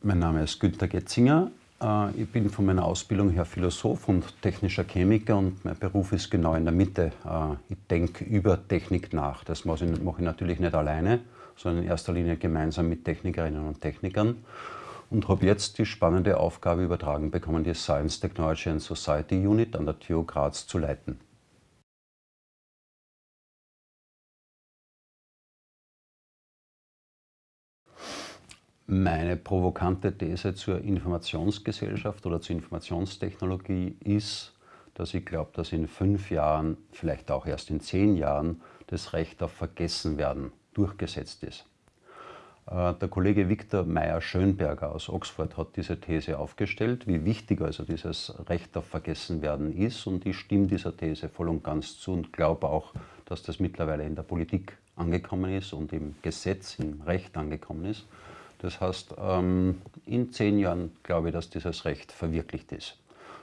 Mein Name ist Günter Getzinger. Äh, ich bin von meiner Ausbildung her Philosoph und technischer Chemiker und mein Beruf ist genau in der Mitte. Äh, ich denke über Technik nach. Das mache ich natürlich nicht alleine, sondern in erster Linie gemeinsam mit Technikerinnen und Technikern und habe jetzt die spannende Aufgabe übertragen bekommen, die Science, Technology and Society Unit an der TU Graz zu leiten. Meine provokante These zur Informationsgesellschaft oder zur Informationstechnologie ist, dass ich glaube, dass in fünf Jahren, vielleicht auch erst in zehn Jahren, das Recht auf Vergessenwerden durchgesetzt ist. Äh, der Kollege Viktor Meyer-Schönberger aus Oxford hat diese These aufgestellt, wie wichtig also dieses Recht auf Vergessenwerden ist. Und ich stimme dieser These voll und ganz zu und glaube auch, dass das mittlerweile in der Politik angekommen ist und im Gesetz, im Recht angekommen ist. Das heißt, ähm, in zehn Jahren glaube ich, dass dieses Recht verwirklicht ist.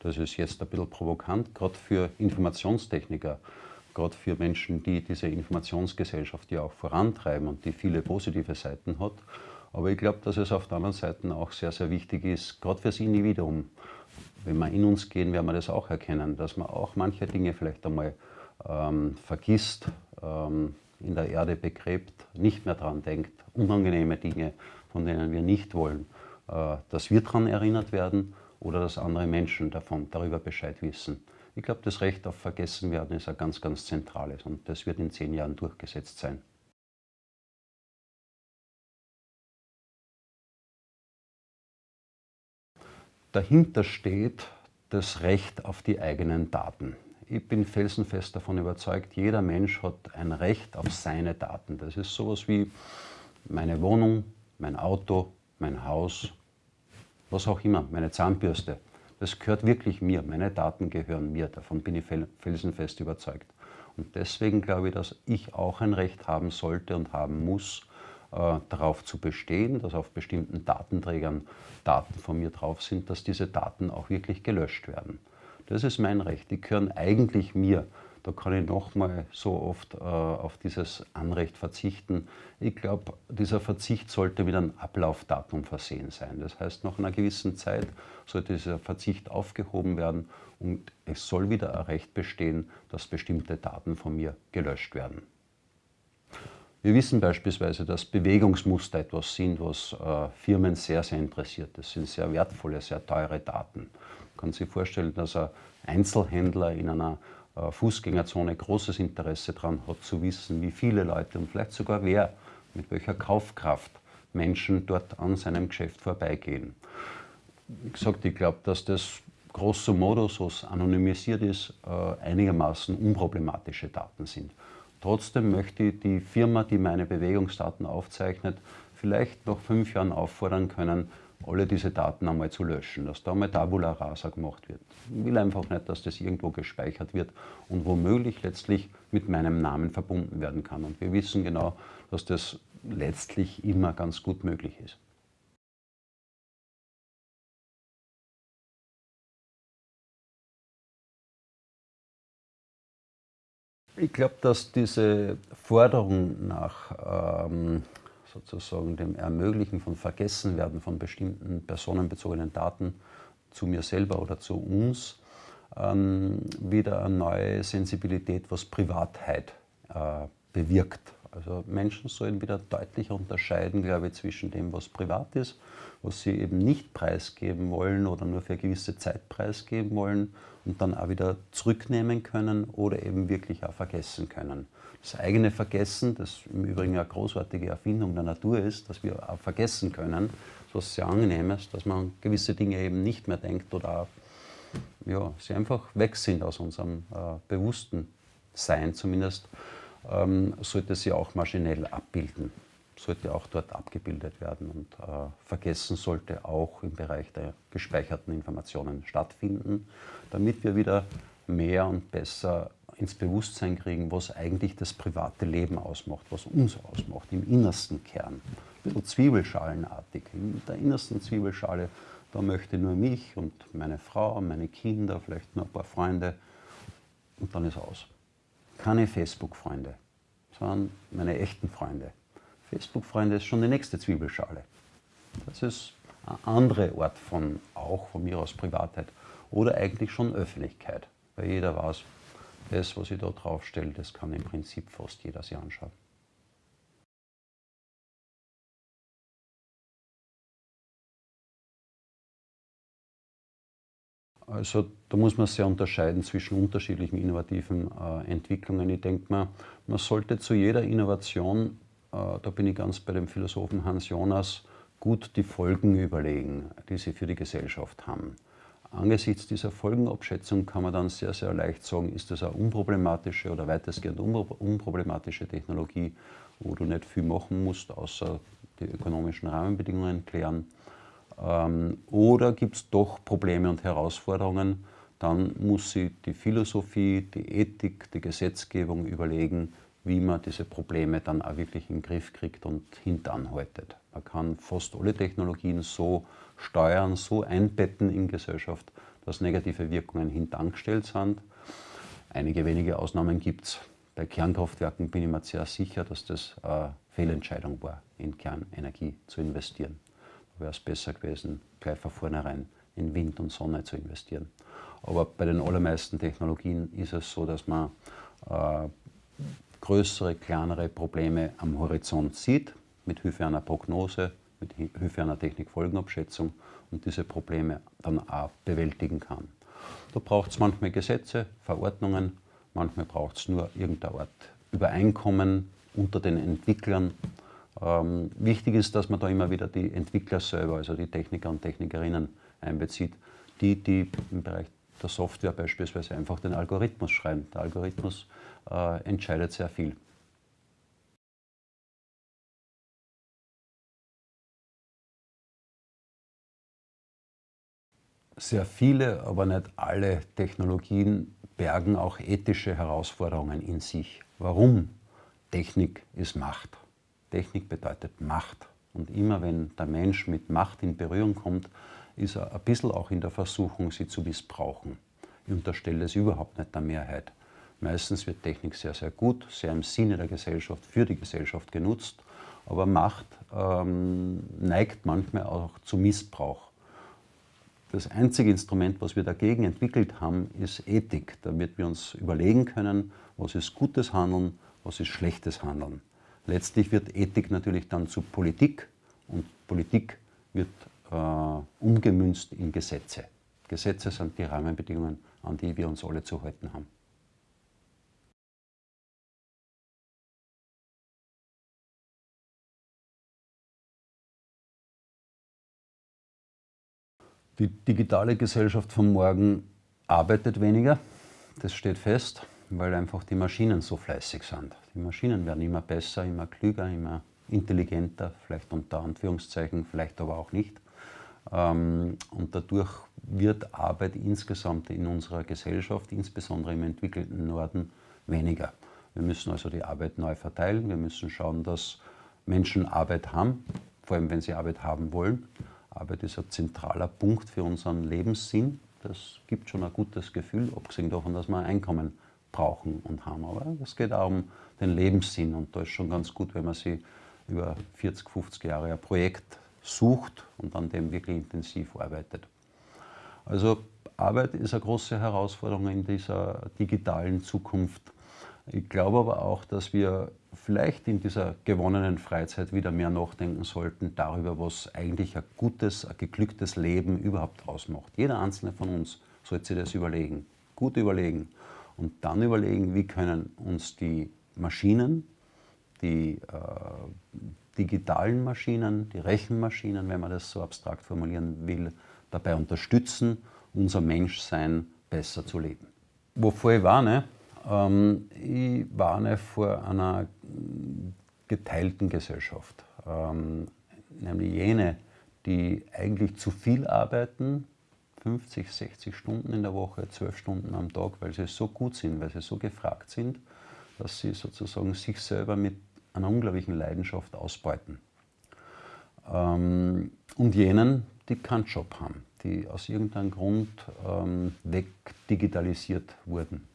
Das ist jetzt ein bisschen provokant, gerade für Informationstechniker, gerade für Menschen, die diese Informationsgesellschaft ja auch vorantreiben und die viele positive Seiten hat. Aber ich glaube, dass es auf der anderen Seite auch sehr, sehr wichtig ist, gerade fürs Individuum. Wenn wir in uns gehen, werden wir das auch erkennen, dass man auch manche Dinge vielleicht einmal ähm, vergisst, ähm, in der Erde begräbt, nicht mehr daran denkt, unangenehme Dinge von denen wir nicht wollen, äh, dass wir daran erinnert werden oder dass andere Menschen davon, darüber Bescheid wissen. Ich glaube, das Recht auf Vergessenwerden ist ein ganz, ganz zentrales und das wird in zehn Jahren durchgesetzt sein. Dahinter steht das Recht auf die eigenen Daten. Ich bin felsenfest davon überzeugt, jeder Mensch hat ein Recht auf seine Daten. Das ist sowas wie meine Wohnung, mein Auto, mein Haus, was auch immer, meine Zahnbürste. Das gehört wirklich mir, meine Daten gehören mir, davon bin ich felsenfest überzeugt. Und deswegen glaube ich, dass ich auch ein Recht haben sollte und haben muss, äh, darauf zu bestehen, dass auf bestimmten Datenträgern Daten von mir drauf sind, dass diese Daten auch wirklich gelöscht werden. Das ist mein Recht, die gehören eigentlich mir. Da kann ich nochmal so oft äh, auf dieses Anrecht verzichten. Ich glaube, dieser Verzicht sollte mit einem Ablaufdatum versehen sein. Das heißt, nach einer gewissen Zeit sollte dieser Verzicht aufgehoben werden und es soll wieder ein Recht bestehen, dass bestimmte Daten von mir gelöscht werden. Wir wissen beispielsweise, dass Bewegungsmuster etwas sind, was äh, Firmen sehr, sehr interessiert. Das sind sehr wertvolle, sehr teure Daten. Man kann sich vorstellen, dass ein Einzelhändler in einer Fußgängerzone großes Interesse daran hat, zu wissen, wie viele Leute und vielleicht sogar wer, mit welcher Kaufkraft Menschen dort an seinem Geschäft vorbeigehen. Wie gesagt, ich glaube, dass das grosso modo, so es anonymisiert ist, äh, einigermaßen unproblematische Daten sind. Trotzdem möchte ich die Firma, die meine Bewegungsdaten aufzeichnet, vielleicht nach fünf Jahren auffordern können, alle diese Daten einmal zu löschen, dass da einmal Tabula Rasa gemacht wird. Ich will einfach nicht, dass das irgendwo gespeichert wird und womöglich letztlich mit meinem Namen verbunden werden kann. Und wir wissen genau, dass das letztlich immer ganz gut möglich ist. Ich glaube, dass diese Forderung nach ähm, sozusagen dem Ermöglichen von Vergessenwerden von bestimmten personenbezogenen Daten zu mir selber oder zu uns ähm, wieder eine neue Sensibilität, was Privatheit äh, bewirkt. Also Menschen sollen wieder deutlicher unterscheiden, glaube ich, zwischen dem, was privat ist, was sie eben nicht preisgeben wollen oder nur für eine gewisse Zeit preisgeben wollen und dann auch wieder zurücknehmen können oder eben wirklich auch vergessen können. Das eigene Vergessen, das im Übrigen eine großartige Erfindung der Natur ist, dass wir auch vergessen können, was sehr angenehm ist, dass man gewisse Dinge eben nicht mehr denkt oder auch, ja, sie einfach weg sind aus unserem äh, bewussten Sein zumindest, ähm, sollte sie auch maschinell abbilden, sollte auch dort abgebildet werden und äh, vergessen sollte auch im Bereich der gespeicherten Informationen stattfinden, damit wir wieder mehr und besser ins Bewusstsein kriegen, was eigentlich das private Leben ausmacht, was uns ausmacht, im innersten Kern. Ein bisschen zwiebelschalenartig. In der innersten Zwiebelschale, da möchte nur mich und meine Frau, meine Kinder, vielleicht nur ein paar Freunde und dann ist aus. Keine Facebook-Freunde, sondern meine echten Freunde. Facebook-Freunde ist schon die nächste Zwiebelschale. Das ist eine andere Art von, auch von mir aus Privatheit oder eigentlich schon Öffentlichkeit. Weil jeder weiß, das, was ich da draufstelle, das kann im Prinzip fast jeder sich anschauen. Also da muss man sehr unterscheiden zwischen unterschiedlichen innovativen äh, Entwicklungen. Ich denke mal, man sollte zu jeder Innovation, äh, da bin ich ganz bei dem Philosophen Hans Jonas, gut die Folgen überlegen, die sie für die Gesellschaft haben. Angesichts dieser Folgenabschätzung kann man dann sehr, sehr leicht sagen, ist das eine unproblematische oder weitestgehend unproblematische Technologie, wo du nicht viel machen musst, außer die ökonomischen Rahmenbedingungen klären. Ähm, oder gibt es doch Probleme und Herausforderungen, dann muss sie die Philosophie, die Ethik, die Gesetzgebung überlegen, wie man diese Probleme dann auch wirklich in den Griff kriegt und hintanhaltet. Man kann fast alle Technologien so steuern, so einbetten in Gesellschaft, dass negative Wirkungen hintangestellt sind. Einige wenige Ausnahmen gibt es. Bei Kernkraftwerken bin ich mir sehr sicher, dass das eine Fehlentscheidung war, in Kernenergie zu investieren. Wäre es besser gewesen, gleich von vornherein in Wind und Sonne zu investieren. Aber bei den allermeisten Technologien ist es so, dass man äh, größere, kleinere Probleme am Horizont sieht, mit Hilfe einer Prognose, mit Hilfe einer Technikfolgenabschätzung und diese Probleme dann auch bewältigen kann. Da braucht es manchmal Gesetze, Verordnungen, manchmal braucht es nur irgendeine Art Übereinkommen unter den Entwicklern. Ähm, wichtig ist, dass man da immer wieder die Entwickler selber, also die Techniker und Technikerinnen einbezieht, die, die im Bereich der Software beispielsweise einfach den Algorithmus schreiben. Der Algorithmus äh, entscheidet sehr viel. Sehr viele, aber nicht alle Technologien bergen auch ethische Herausforderungen in sich. Warum? Technik ist Macht. Technik bedeutet Macht. Und immer wenn der Mensch mit Macht in Berührung kommt, ist er ein bisschen auch in der Versuchung, sie zu missbrauchen. Ich unterstelle es überhaupt nicht der Mehrheit. Meistens wird Technik sehr, sehr gut, sehr im Sinne der Gesellschaft, für die Gesellschaft genutzt, aber Macht ähm, neigt manchmal auch zu Missbrauch. Das einzige Instrument, was wir dagegen entwickelt haben, ist Ethik, damit wir uns überlegen können, was ist gutes Handeln, was ist schlechtes Handeln. Letztlich wird Ethik natürlich dann zu Politik und Politik wird äh, umgemünzt in Gesetze. Gesetze sind die Rahmenbedingungen, an die wir uns alle zu halten haben. Die digitale Gesellschaft von morgen arbeitet weniger, das steht fest, weil einfach die Maschinen so fleißig sind. Die Maschinen werden immer besser, immer klüger, immer intelligenter, vielleicht unter Anführungszeichen, vielleicht aber auch nicht. Ähm, und dadurch wird Arbeit insgesamt in unserer Gesellschaft, insbesondere im entwickelten Norden, weniger. Wir müssen also die Arbeit neu verteilen. Wir müssen schauen, dass Menschen Arbeit haben, vor allem wenn sie Arbeit haben wollen. Arbeit ist ein zentraler Punkt für unseren Lebenssinn. Das gibt schon ein gutes Gefühl, abgesehen davon, dass wir ein Einkommen brauchen und haben. Aber es geht auch um den Lebenssinn und da ist schon ganz gut, wenn man sich über 40, 50 Jahre ein Projekt sucht und an dem wirklich intensiv arbeitet. Also Arbeit ist eine große Herausforderung in dieser digitalen Zukunft. Ich glaube aber auch, dass wir vielleicht in dieser gewonnenen Freizeit wieder mehr nachdenken sollten darüber, was eigentlich ein gutes, ein geglücktes Leben überhaupt ausmacht. Jeder einzelne von uns sollte sich das überlegen, gut überlegen und dann überlegen, wie können uns die Maschinen, die äh, digitalen Maschinen, die Rechenmaschinen, wenn man das so abstrakt formulieren will, dabei unterstützen, unser Menschsein besser zu leben. Wovor ich warne, ähm, ich warne vor einer geteilten Gesellschaft, ähm, nämlich jene, die eigentlich zu viel arbeiten, 50, 60 Stunden in der Woche, 12 Stunden am Tag, weil sie so gut sind, weil sie so gefragt sind, dass sie sozusagen sich selber mit einer unglaublichen Leidenschaft ausbeuten. Ähm, und jenen, die keinen Job haben, die aus irgendeinem Grund ähm, wegdigitalisiert wurden.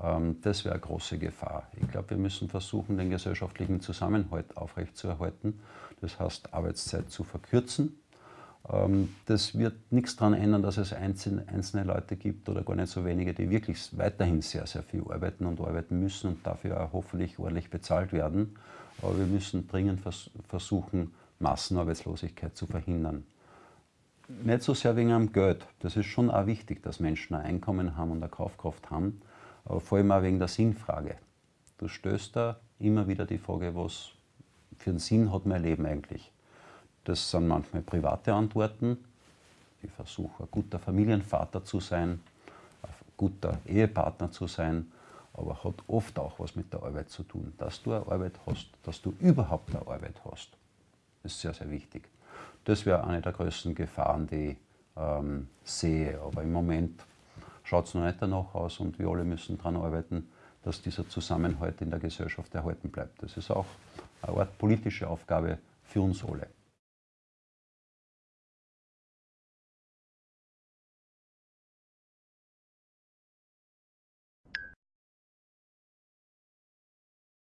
Ähm, das wäre eine große Gefahr. Ich glaube, wir müssen versuchen, den gesellschaftlichen Zusammenhalt aufrechtzuerhalten. Das heißt, Arbeitszeit zu verkürzen, das wird nichts daran ändern, dass es einzelne Leute gibt oder gar nicht so wenige, die wirklich weiterhin sehr, sehr viel arbeiten und arbeiten müssen und dafür auch hoffentlich ordentlich bezahlt werden. Aber wir müssen dringend versuchen, Massenarbeitslosigkeit zu verhindern. Nicht so sehr wegen am Geld. Das ist schon auch wichtig, dass Menschen ein Einkommen haben und eine Kaufkraft haben. Aber vor allem auch wegen der Sinnfrage. Du stößt da immer wieder die Frage, was für einen Sinn hat mein Leben eigentlich? Das sind manchmal private Antworten. Ich versuche, ein guter Familienvater zu sein, ein guter Ehepartner zu sein, aber hat oft auch was mit der Arbeit zu tun. Dass du eine Arbeit hast, dass du überhaupt eine Arbeit hast, ist sehr, sehr wichtig. Das wäre eine der größten Gefahren, die ich ähm, sehe. Aber im Moment schaut es noch nicht danach aus und wir alle müssen daran arbeiten, dass dieser Zusammenhalt in der Gesellschaft erhalten bleibt. Das ist auch eine Art politische Aufgabe für uns alle.